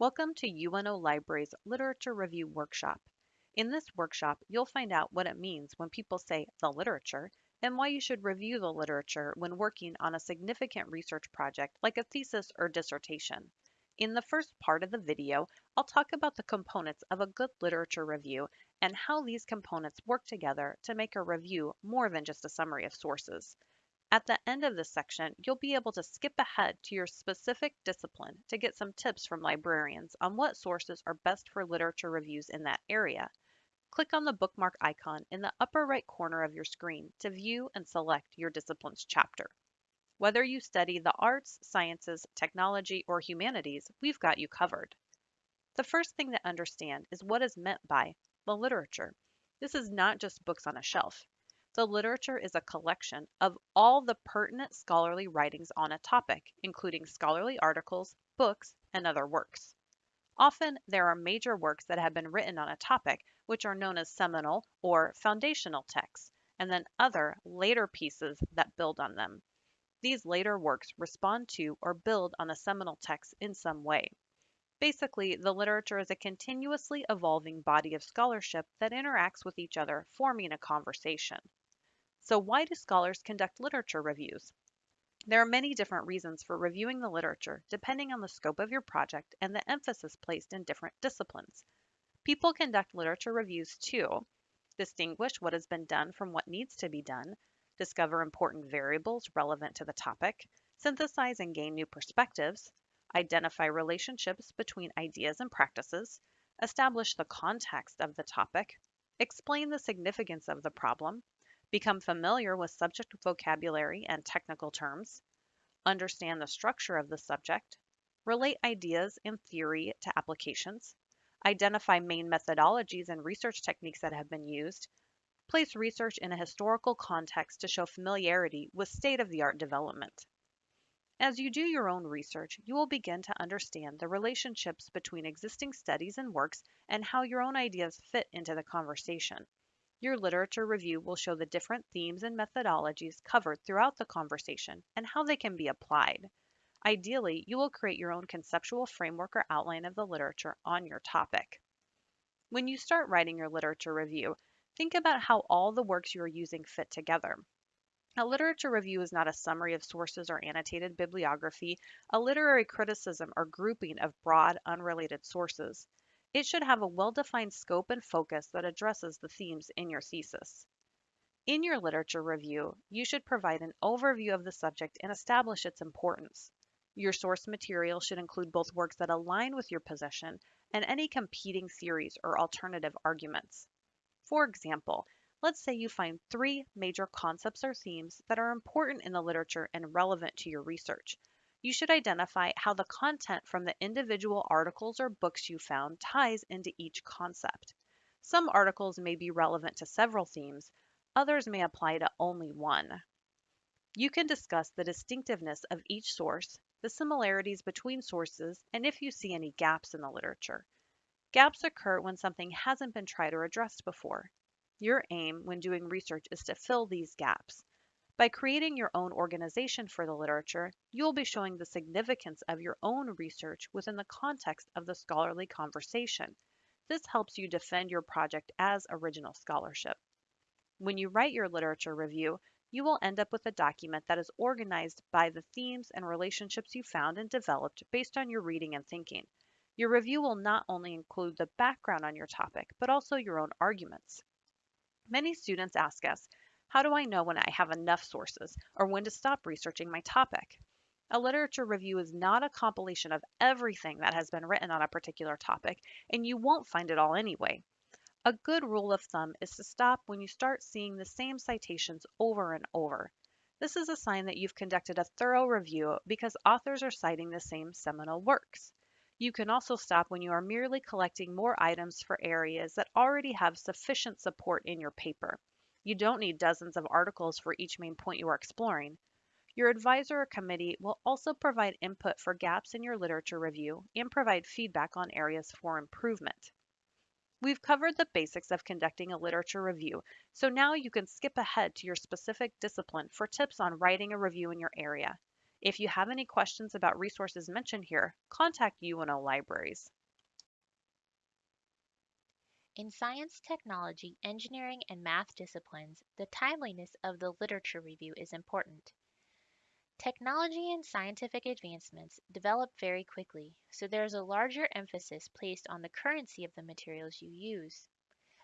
Welcome to UNO Library's Literature Review Workshop. In this workshop, you'll find out what it means when people say the literature and why you should review the literature when working on a significant research project like a thesis or dissertation. In the first part of the video, I'll talk about the components of a good literature review and how these components work together to make a review more than just a summary of sources. At the end of this section, you'll be able to skip ahead to your specific discipline to get some tips from librarians on what sources are best for literature reviews in that area. Click on the bookmark icon in the upper right corner of your screen to view and select your discipline's chapter. Whether you study the arts, sciences, technology, or humanities, we've got you covered. The first thing to understand is what is meant by the literature. This is not just books on a shelf. The literature is a collection of all the pertinent scholarly writings on a topic, including scholarly articles, books, and other works. Often, there are major works that have been written on a topic, which are known as seminal or foundational texts, and then other later pieces that build on them. These later works respond to or build on the seminal text in some way. Basically, the literature is a continuously evolving body of scholarship that interacts with each other, forming a conversation. So why do scholars conduct literature reviews? There are many different reasons for reviewing the literature depending on the scope of your project and the emphasis placed in different disciplines. People conduct literature reviews to distinguish what has been done from what needs to be done, discover important variables relevant to the topic, synthesize and gain new perspectives, identify relationships between ideas and practices, establish the context of the topic, explain the significance of the problem, become familiar with subject vocabulary and technical terms, understand the structure of the subject, relate ideas and theory to applications, identify main methodologies and research techniques that have been used, place research in a historical context to show familiarity with state-of-the-art development. As you do your own research, you will begin to understand the relationships between existing studies and works and how your own ideas fit into the conversation. Your literature review will show the different themes and methodologies covered throughout the conversation and how they can be applied. Ideally, you will create your own conceptual framework or outline of the literature on your topic. When you start writing your literature review, think about how all the works you are using fit together. A literature review is not a summary of sources or annotated bibliography, a literary criticism or grouping of broad, unrelated sources. It should have a well-defined scope and focus that addresses the themes in your thesis. In your literature review, you should provide an overview of the subject and establish its importance. Your source material should include both works that align with your position and any competing theories or alternative arguments. For example, let's say you find three major concepts or themes that are important in the literature and relevant to your research. You should identify how the content from the individual articles or books you found ties into each concept. Some articles may be relevant to several themes, others may apply to only one. You can discuss the distinctiveness of each source, the similarities between sources, and if you see any gaps in the literature. Gaps occur when something hasn't been tried or addressed before. Your aim when doing research is to fill these gaps. By creating your own organization for the literature, you will be showing the significance of your own research within the context of the scholarly conversation. This helps you defend your project as original scholarship. When you write your literature review, you will end up with a document that is organized by the themes and relationships you found and developed based on your reading and thinking. Your review will not only include the background on your topic, but also your own arguments. Many students ask us, how do I know when I have enough sources or when to stop researching my topic? A literature review is not a compilation of everything that has been written on a particular topic, and you won't find it all anyway. A good rule of thumb is to stop when you start seeing the same citations over and over. This is a sign that you've conducted a thorough review because authors are citing the same seminal works. You can also stop when you are merely collecting more items for areas that already have sufficient support in your paper. You don't need dozens of articles for each main point you are exploring. Your advisor or committee will also provide input for gaps in your literature review and provide feedback on areas for improvement. We've covered the basics of conducting a literature review, so now you can skip ahead to your specific discipline for tips on writing a review in your area. If you have any questions about resources mentioned here, contact UNO Libraries. In science, technology, engineering, and math disciplines, the timeliness of the literature review is important. Technology and scientific advancements develop very quickly, so there is a larger emphasis placed on the currency of the materials you use.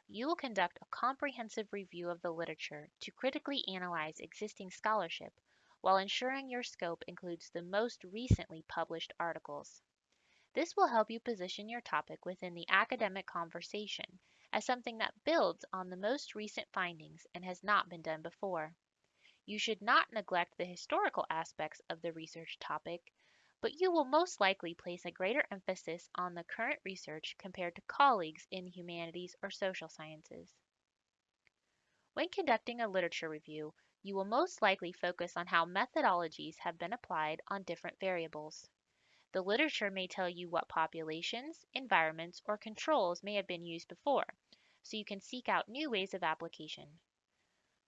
You will conduct a comprehensive review of the literature to critically analyze existing scholarship while ensuring your scope includes the most recently published articles. This will help you position your topic within the academic conversation as something that builds on the most recent findings and has not been done before. You should not neglect the historical aspects of the research topic, but you will most likely place a greater emphasis on the current research compared to colleagues in humanities or social sciences. When conducting a literature review, you will most likely focus on how methodologies have been applied on different variables. The literature may tell you what populations, environments, or controls may have been used before, so you can seek out new ways of application.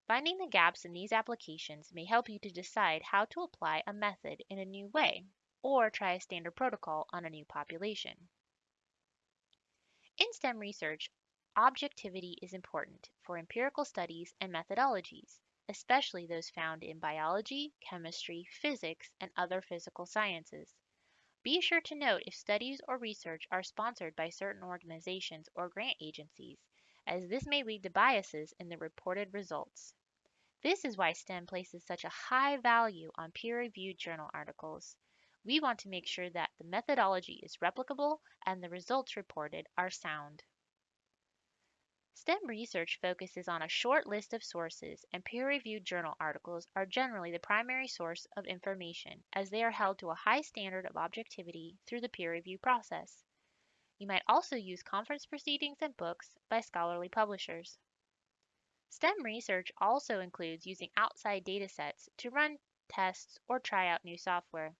Finding the gaps in these applications may help you to decide how to apply a method in a new way, or try a standard protocol on a new population. In STEM research, objectivity is important for empirical studies and methodologies, especially those found in biology, chemistry, physics, and other physical sciences. Be sure to note if studies or research are sponsored by certain organizations or grant agencies, as this may lead to biases in the reported results. This is why STEM places such a high value on peer-reviewed journal articles. We want to make sure that the methodology is replicable and the results reported are sound. STEM research focuses on a short list of sources, and peer-reviewed journal articles are generally the primary source of information as they are held to a high standard of objectivity through the peer review process. You might also use conference proceedings and books by scholarly publishers. STEM research also includes using outside datasets to run tests or try out new software.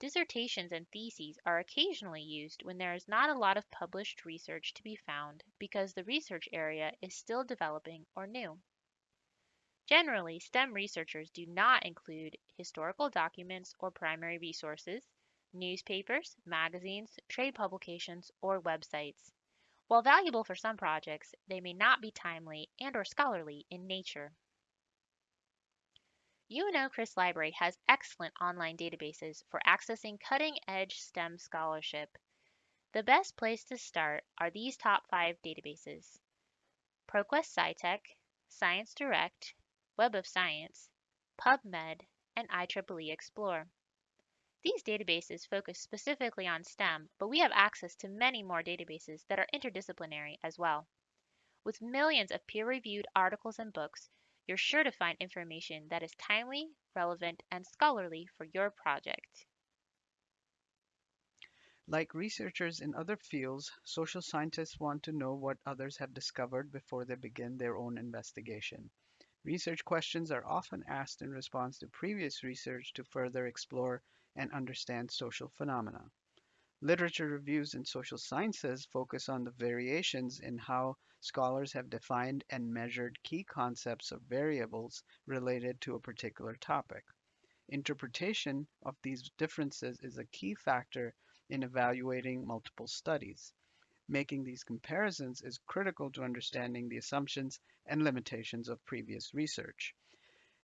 Dissertations and theses are occasionally used when there is not a lot of published research to be found because the research area is still developing or new. Generally, STEM researchers do not include historical documents or primary resources, newspapers, magazines, trade publications, or websites. While valuable for some projects, they may not be timely and or scholarly in nature. UNO Criss Library has excellent online databases for accessing cutting-edge STEM scholarship. The best place to start are these top five databases. ProQuest SciTech, Science Direct, Web of Science, PubMed, and IEEE Xplore. These databases focus specifically on STEM, but we have access to many more databases that are interdisciplinary as well. With millions of peer-reviewed articles and books, you're sure to find information that is timely, relevant, and scholarly for your project. Like researchers in other fields, social scientists want to know what others have discovered before they begin their own investigation. Research questions are often asked in response to previous research to further explore and understand social phenomena. Literature reviews in social sciences focus on the variations in how scholars have defined and measured key concepts of variables related to a particular topic. Interpretation of these differences is a key factor in evaluating multiple studies. Making these comparisons is critical to understanding the assumptions and limitations of previous research.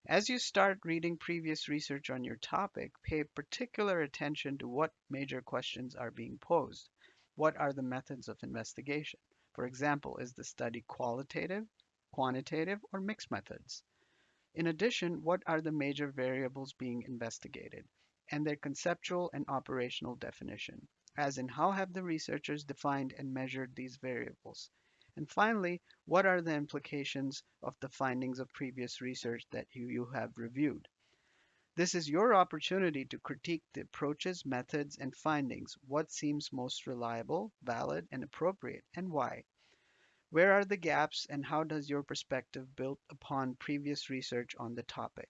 As you start reading previous research on your topic, pay particular attention to what major questions are being posed. What are the methods of investigation? For example, is the study qualitative, quantitative, or mixed methods? In addition, what are the major variables being investigated and their conceptual and operational definition, as in how have the researchers defined and measured these variables? And finally, what are the implications of the findings of previous research that you, you have reviewed? This is your opportunity to critique the approaches, methods, and findings. What seems most reliable, valid, and appropriate, and why? Where are the gaps, and how does your perspective build upon previous research on the topic?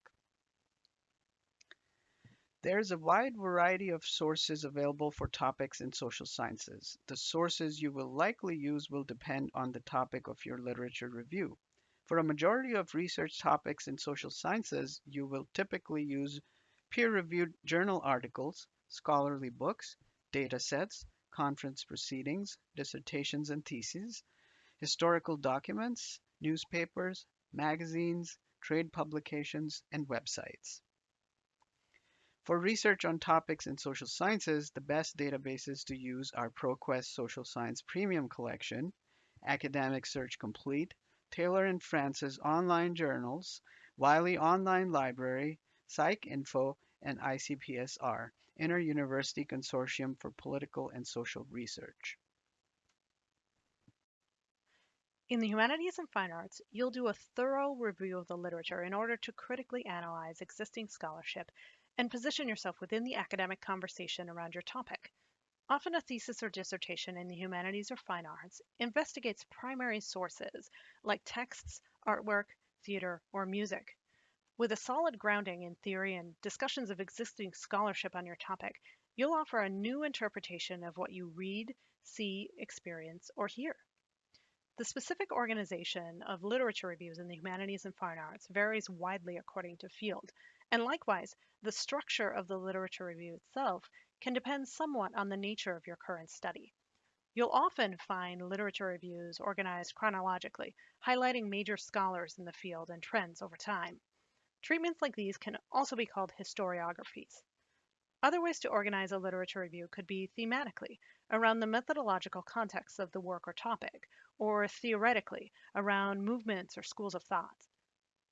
There is a wide variety of sources available for topics in social sciences. The sources you will likely use will depend on the topic of your literature review. For a majority of research topics in social sciences, you will typically use peer-reviewed journal articles, scholarly books, data sets, conference proceedings, dissertations and theses, historical documents, newspapers, magazines, trade publications, and websites. For research on topics in social sciences, the best databases to use are ProQuest Social Science Premium Collection, Academic Search Complete, Taylor and Francis Online Journals, Wiley Online Library, PsycInfo, and ICPSR, Inter-University Consortium for Political and Social Research. In the humanities and fine arts, you'll do a thorough review of the literature in order to critically analyze existing scholarship and position yourself within the academic conversation around your topic. Often a thesis or dissertation in the humanities or fine arts investigates primary sources like texts, artwork, theater, or music. With a solid grounding in theory and discussions of existing scholarship on your topic, you'll offer a new interpretation of what you read, see, experience, or hear. The specific organization of literature reviews in the humanities and fine arts varies widely according to field, and likewise, the structure of the literature review itself can depend somewhat on the nature of your current study. You'll often find literature reviews organized chronologically, highlighting major scholars in the field and trends over time. Treatments like these can also be called historiographies. Other ways to organize a literature review could be thematically, around the methodological context of the work or topic, or theoretically, around movements or schools of thought.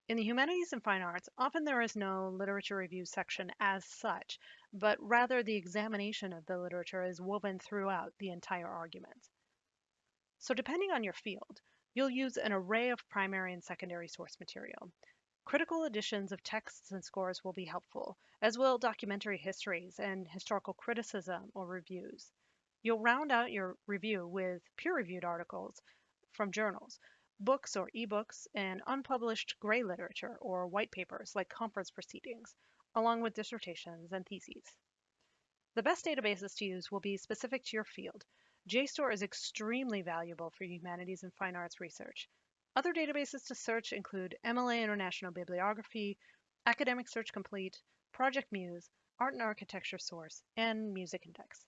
In the humanities and fine arts, often there is no literature review section as such, but rather the examination of the literature is woven throughout the entire argument. So depending on your field, you'll use an array of primary and secondary source material. Critical editions of texts and scores will be helpful, as will documentary histories and historical criticism or reviews. You'll round out your review with peer-reviewed articles from journals, books or ebooks, and unpublished gray literature or white papers like conference proceedings, along with dissertations and theses. The best databases to use will be specific to your field. JSTOR is extremely valuable for humanities and fine arts research, other databases to search include MLA International Bibliography, Academic Search Complete, Project Muse, Art and Architecture Source, and Music Index.